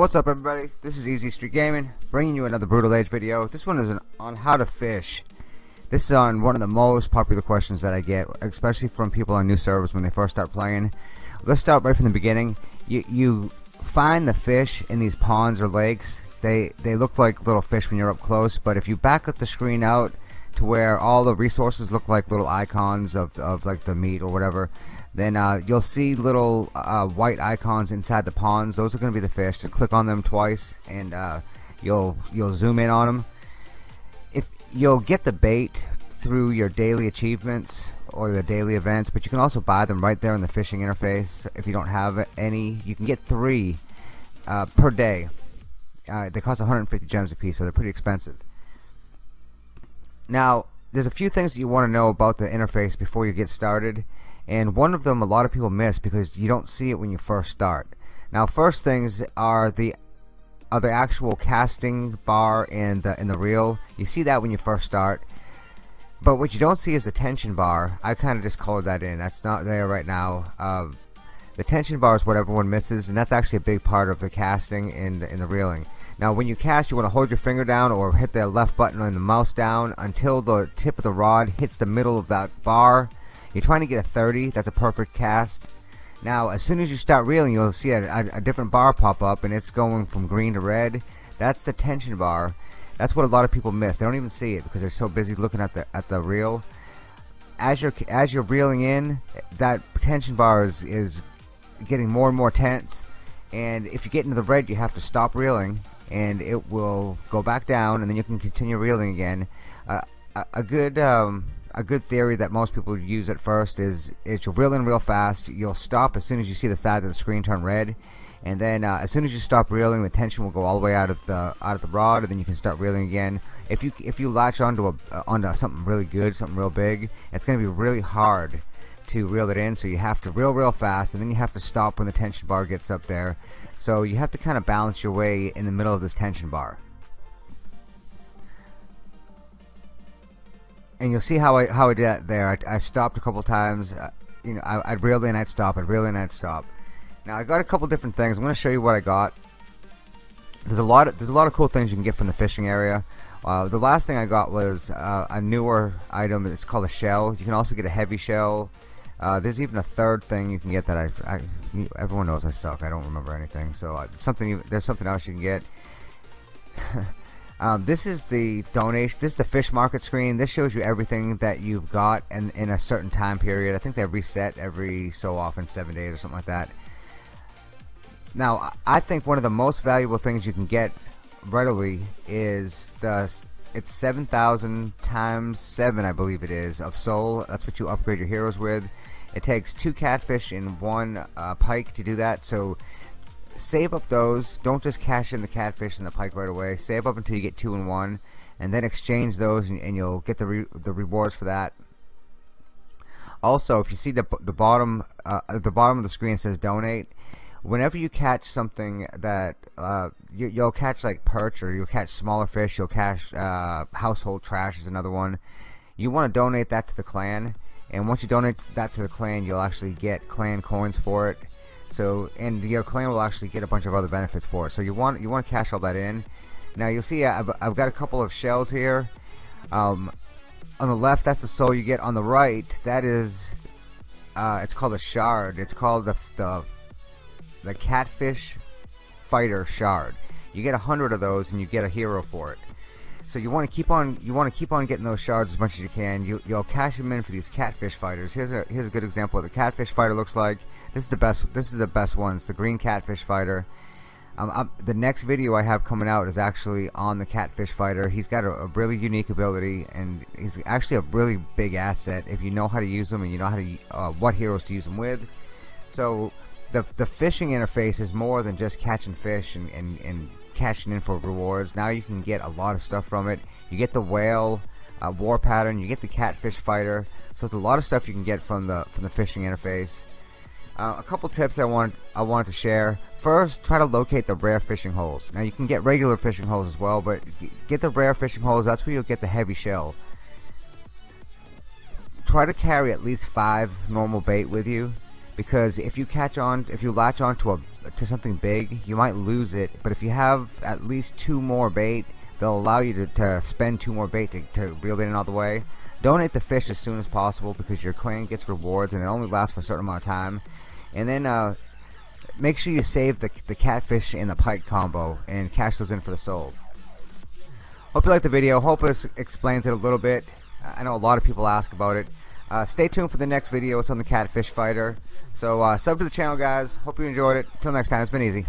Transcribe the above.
What's up everybody? This is Easy Street Gaming, bringing you another Brutal Age video. This one is on how to fish. This is on one of the most popular questions that I get, especially from people on new servers when they first start playing. Let's start right from the beginning. You, you find the fish in these ponds or lakes. They, they look like little fish when you're up close, but if you back up the screen out to where all the resources look like little icons of, of like the meat or whatever, then uh, you'll see little uh, white icons inside the ponds. Those are going to be the fish just click on them twice and uh, you'll you'll zoom in on them if you'll get the bait through your daily achievements or the daily events but you can also buy them right there in the fishing interface if you don't have any. You can get three uh, per day. Uh, they cost 150 gems a piece so they're pretty expensive now there's a few things that you want to know about the interface before you get started and one of them a lot of people miss because you don't see it when you first start. Now first things are the are the actual casting bar and the in the reel. You see that when you first start. But what you don't see is the tension bar. I kinda just colored that in. That's not there right now. Uh, the tension bar is what everyone misses and that's actually a big part of the casting and in the reeling now when you cast you want to hold your finger down or hit the left button on the mouse down until the tip of the rod hits the middle of that bar. You're trying to get a 30 that's a perfect cast. Now as soon as you start reeling you'll see a, a, a different bar pop up and it's going from green to red. That's the tension bar. That's what a lot of people miss. They don't even see it because they're so busy looking at the at the reel. As you're as you're reeling in that tension bar is, is getting more and more tense. And if you get into the red you have to stop reeling and it will go back down and then you can continue reeling again. Uh, a, a, good um, a good theory that most people use at first is is you'll reel in real fast you'll stop as soon as you see the sides of the screen turn red and then uh, as soon as you stop reeling the tension will go all the way out of the out of the rod and then you can start reeling again. If you if you latch onto a uh, onto something really good something real big it's gonna be really hard to reel it in so you have to reel real fast and then you have to stop when the tension bar gets up there so you have to kind of balance your way in the middle of this tension bar and you'll see how I how I did that there. I, I stopped a couple times. Uh, you know, I, would reel in, I'd stop. I'd reel in, I'd stop. Now I got a couple different things. I'm to show you what I got. There's a lot. Of, there's a lot of cool things you can get from the fishing area. Uh, the last thing I got was uh, a newer item. It's called a shell. You can also get a heavy shell. Uh, there's even a third thing you can get that I, I everyone knows I suck. I don't remember anything. So uh, something there's something else you can get. Um, this is the donation. This is the fish market screen. This shows you everything that you've got in, in a certain time period. I think they reset every so often, seven days or something like that. Now, I think one of the most valuable things you can get readily is the it's 7,000 times 7 I believe it is of soul. That's what you upgrade your heroes with. It takes two catfish and one uh, pike to do that so save up those. Don't just cash in the catfish and the pike right away. Save up until you get two and one and then exchange those and, and you'll get the re the rewards for that. Also if you see the, the bottom uh, at the bottom of the screen says donate whenever you catch something that uh, you, will catch like perch or you'll catch smaller fish you'll catch uh, household trash is another one. You want to donate that to the clan and once you donate that to the clan you'll actually get clan coins for it. So and your clan will actually get a bunch of other benefits for it. So you want you want to cash all that in. Now you'll see I've, I've got a couple of shells here. Um, on the left that's the soul you get. On the right that is uh, it's called a shard. It's called the, the the catfish fighter shard you get a hundred of those and you get a hero for it so you want to keep on you want to keep on getting those shards as much as you can. You you'll cash them in for these catfish fighters. Here's a here's a good example of the catfish fighter looks like. This is the best. This is the best one. It's the green catfish fighter. Um, um, the next video I have coming out is actually on the catfish fighter. He's got a, a, really unique ability, and he's actually a really big asset if you know how to use them and you know how to uh, what heroes to use them with. So the the fishing interface is more than just catching fish and, and, and cashing in for rewards. Now you can get a lot of stuff from it. You get the whale uh, war pattern. You get the catfish fighter. So it's a lot of stuff you can get from the from the fishing interface. Uh, a couple tips I want I wanted to share. First, try to locate the rare fishing holes. Now you can get regular fishing holes as well, but get the rare fishing holes. That's where you'll get the heavy shell. Try to carry at least five normal bait with you, because if you catch on, if you latch on to a to something big you might lose it. But if you have at least two more bait they'll allow you to, to spend two more bait to, to reel it in all the way. Donate the fish as soon as possible because your clan gets rewards and it only lasts for a certain amount of time. And then uh, make sure you save the, the catfish and the pike combo and cash those in for the soul. hope you liked the video. Hope this explains it a little bit. I know a lot of people ask about it uh, stay tuned for the next video. It's on the catfish fighter. So uh, sub to the channel guys. Hope you enjoyed it. Till next time it's been easy!